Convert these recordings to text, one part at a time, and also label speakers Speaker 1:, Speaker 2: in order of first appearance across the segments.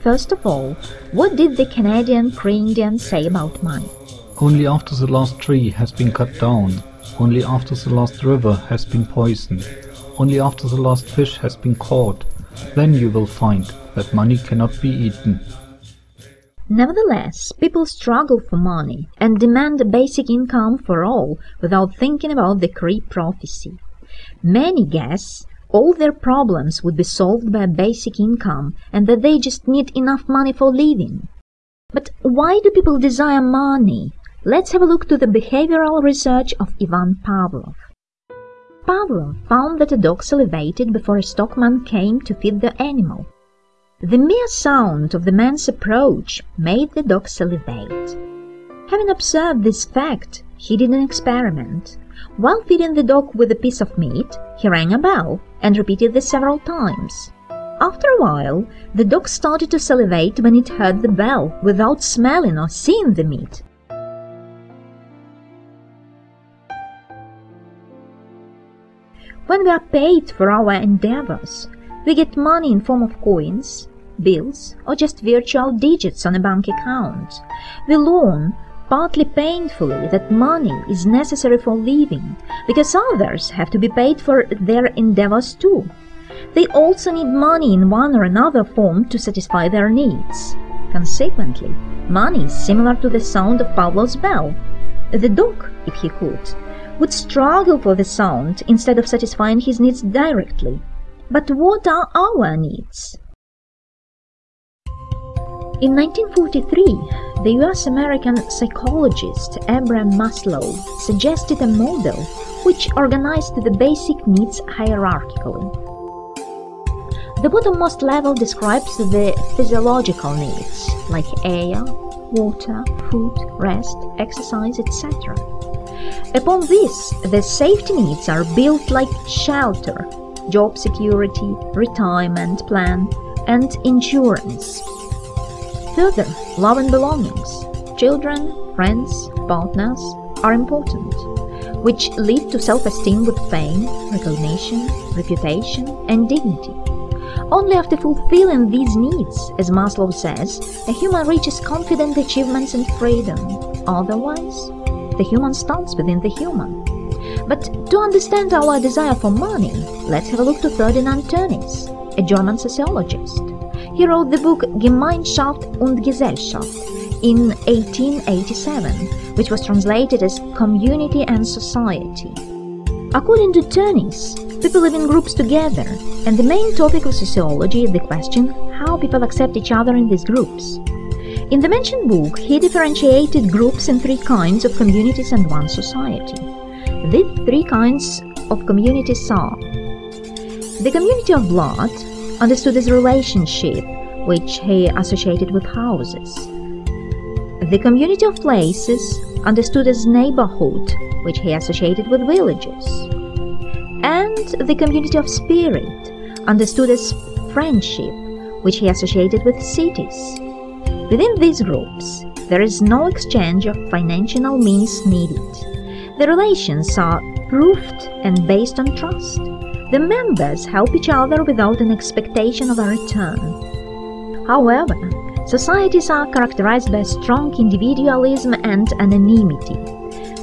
Speaker 1: First of all, what did the Canadian Cree-Indian say about money?
Speaker 2: Only after the last tree has been cut down, only after the last river has been poisoned, only after the last fish has been caught, then you will find that money cannot be eaten.
Speaker 1: Nevertheless, people struggle for money and demand a basic income for all without thinking about the Cree prophecy. Many guess all their problems would be solved by a basic income and that they just need enough money for living. But why do people desire money? Let's have a look to the behavioral research of Ivan Pavlov. Pavlov found that a dog salivated before a stockman came to feed the animal. The mere sound of the man's approach made the dog salivate. Having observed this fact, he did an experiment. While feeding the dog with a piece of meat, he rang a bell and repeated this several times. After a while, the dog started to salivate when it heard the bell without smelling or seeing the meat. When we are paid for our endeavors, we get money in form of coins, bills, or just virtual digits on a bank account. We learn partly painfully that money is necessary for living, because others have to be paid for their endeavors too. They also need money in one or another form to satisfy their needs. Consequently, money is similar to the sound of Pavlov's bell. The dog, if he could, would struggle for the sound instead of satisfying his needs directly. But what are our needs? In 1943, the US American psychologist Abraham Maslow suggested a model which organized the basic needs hierarchically. The bottommost level describes the physiological needs like air, water, food, rest, exercise, etc. Upon this, the safety needs are built like shelter, job security, retirement plan, and insurance. Further, love and belongings, children, friends, partners are important, which lead to self-esteem with fame, recognition, reputation, and dignity. Only after fulfilling these needs, as Maslow says, a human reaches confident achievements and freedom. Otherwise, the human starts within the human. But to understand our desire for money, let's have a look to Ferdinand Tönnies, a German sociologist. He wrote the book Gemeinschaft und Gesellschaft in 1887, which was translated as Community and Society. According to Tönnies, people live in groups together, and the main topic of sociology is the question how people accept each other in these groups. In the mentioned book, he differentiated groups in three kinds of communities and one society. These three kinds of communities are the community of blood, understood as relationship, which he associated with houses. The community of places, understood as neighborhood, which he associated with villages. And the community of spirit, understood as friendship, which he associated with cities. Within these groups, there is no exchange of financial means needed. The relations are proved and based on trust. The members help each other without an expectation of a return. However, societies are characterized by strong individualism and anonymity.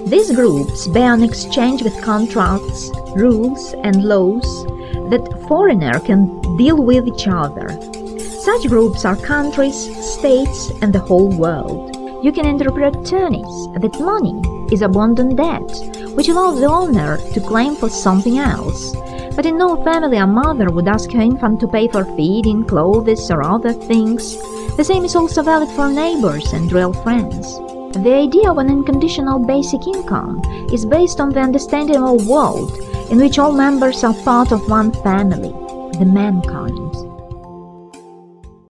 Speaker 1: These groups bear an exchange with contracts, rules, and laws that foreigner can deal with each other. Such groups are countries, states, and the whole world. You can interpret Tönnies that money is abundant debt, which allows the owner to claim for something else, but in no family a mother would ask her infant to pay for feeding, clothes, or other things. The same is also valid for neighbors and real friends. The idea of an unconditional basic income is based on the understanding of a world in which all members are part of one family, the mankind.